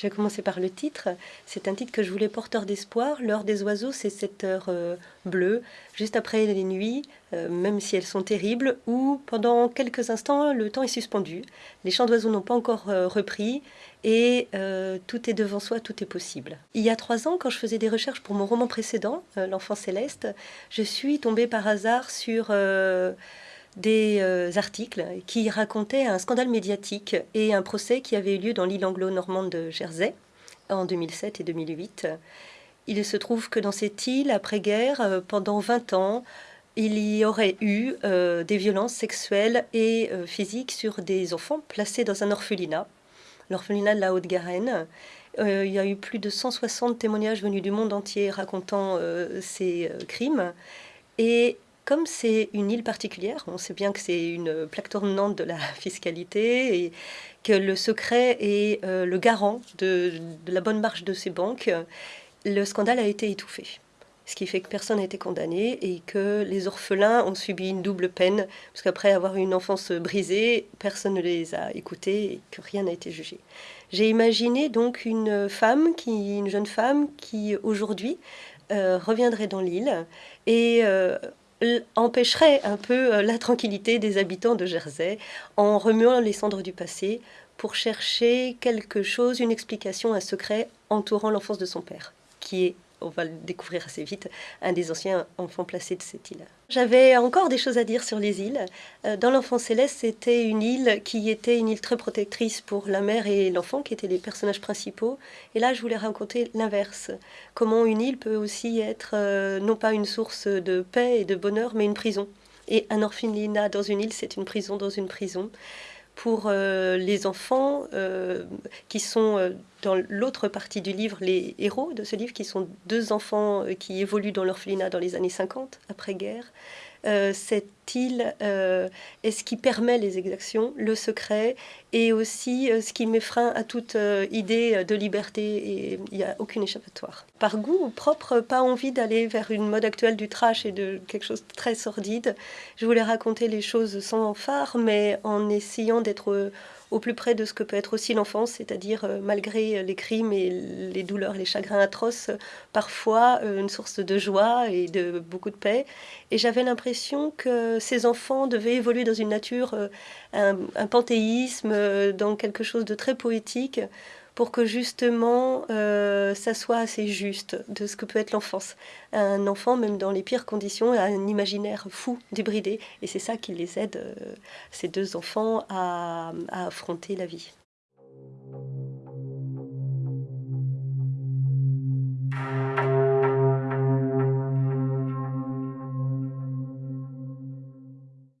Je vais commencer par le titre. C'est un titre que je voulais porteur d'espoir. L'heure des oiseaux, c'est cette heure euh, bleue, juste après les nuits, euh, même si elles sont terribles, où pendant quelques instants, le temps est suspendu. Les chants d'oiseaux n'ont pas encore euh, repris et tout est devant soi, tout est possible. Il y a trois ans, quand je faisais des recherches pour mon roman précédent, L'enfant céleste, je suis tombée par hasard sur des euh, articles qui racontaient un scandale médiatique et un procès qui avait eu lieu dans l'île anglo-normande de Jersey en 2007 et 2008. Il se trouve que dans cette île, après-guerre, euh, pendant 20 ans, il y aurait eu euh, des violences sexuelles et physiques sur des enfants placés dans un orphelinat, l'orphelinat de la Haute-Garenne. il y a eu plus de 160 témoignages venus du monde entier racontant ces crimes. Et comme c'est une île particulière, on sait bien que c'est une plaque tournante de la fiscalité et que le secret est euh, le garant de, la bonne marche de ces banques, le scandale a été étouffé. Ce qui fait que personne n'a été condamné et que les orphelins ont subi une double peine, parce qu'après avoir eu une enfance brisée, personne ne les a écoutés et que rien n'a été jugé. J'ai imaginé donc une femme, qui, une jeune femme qui aujourd'hui euh, reviendrait dans l'île et euh, empêcherait un peu euh, la tranquillité des habitants de Jersey en remuant les cendres du passé pour chercher quelque chose, une explication, un secret entourant l'enfance de son père, qui est on va le découvrir assez vite, un des anciens enfants placés de cette île. J'avais encore des choses à dire sur les îles. Euh, dans l'Enfant Céleste, c'était une île qui était une île très protectrice pour la mère et l'enfant, qui étaient les personnages principaux. Et là, je voulais raconter l'inverse. Comment une île peut aussi être euh, non pas une source de paix et de bonheur, mais une prison. Et un orphelinat dans une île, c'est une prison dans une prison pour euh, les enfants qui sont dans l'autre partie du livre, les héros de ce livre, qui sont deux enfants qui évoluent dans l'orphelinat dans les années 50, après-guerre, euh, cette île euh, est ce qui permet les exactions, le secret, et aussi euh, ce qui met frein à toute idée de liberté, et il n'y a aucune échappatoire. Par goût propre, pas envie d'aller vers une mode actuelle du trash et de quelque chose de très sordide. Je voulais raconter les choses sans phare, mais en essayant d'être au plus près de ce que peut être aussi l'enfance, c'est-à-dire euh, malgré les crimes et les douleurs les chagrins atroces, parfois euh, une source de joie et de beaucoup de paix. Et j'avais l'impression que ces enfants devaient évoluer dans une nature, euh, un, panthéisme, dans quelque chose de très poétique, pour que justement euh, ça soit assez juste de ce que peut être l'enfance. Un enfant, même dans les pires conditions, a un imaginaire fou, débridé, et c'est ça qui les aide, euh, ces deux enfants, à affronter la vie.